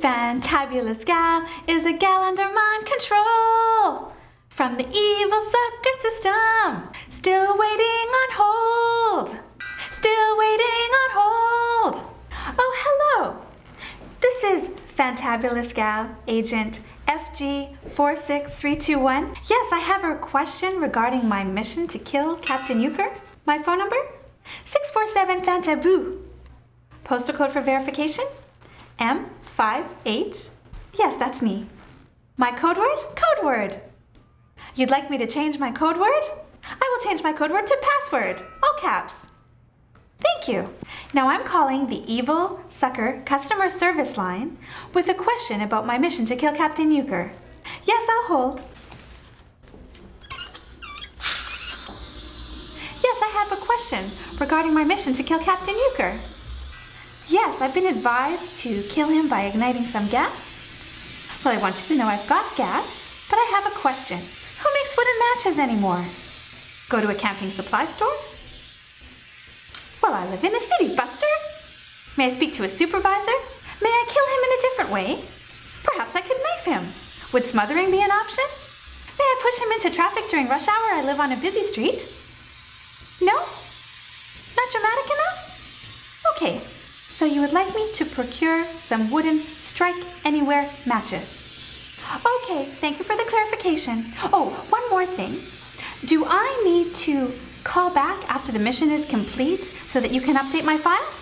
Fantabulous gal is a gal under mind control from the evil sucker system. Still waiting on hold. Still waiting on hold. Oh, hello. This is Fantabulous gal, agent FG46321. Yes, I have a question regarding my mission to kill Captain Euchre. My phone number? 647 Fantaboo. Postal code for verification? M58. Yes, that's me. My code word? Code word. You'd like me to change my code word? I will change my code word to password, all caps. Thank you. Now I'm calling the Evil Sucker customer service line with a question about my mission to kill Captain Euchre. Yes, I'll hold. Yes, I have a question regarding my mission to kill Captain Euchre. Yes, I've been advised to kill him by igniting some gas. Well, I want you to know I've got gas, but I have a question. Who makes wooden matches anymore? Go to a camping supply store? Well, I live in a city, Buster. May I speak to a supervisor? May I kill him in a different way? Perhaps I could knife him. Would smothering be an option? May I push him into traffic during rush hour? I live on a busy street. So you would like me to procure some wooden strike anywhere matches. Okay, thank you for the clarification. Oh, one more thing. Do I need to call back after the mission is complete so that you can update my file?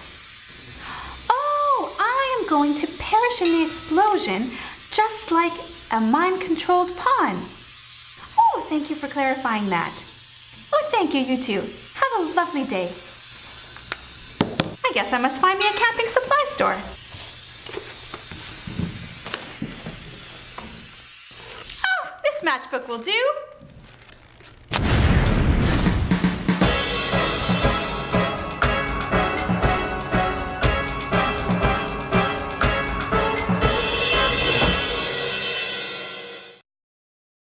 Oh, I am going to perish in the explosion just like a mind-controlled pawn. Oh, thank you for clarifying that. Oh, thank you, you two. Have a lovely day. Guess I must find me a camping supply store. Oh, this matchbook will do.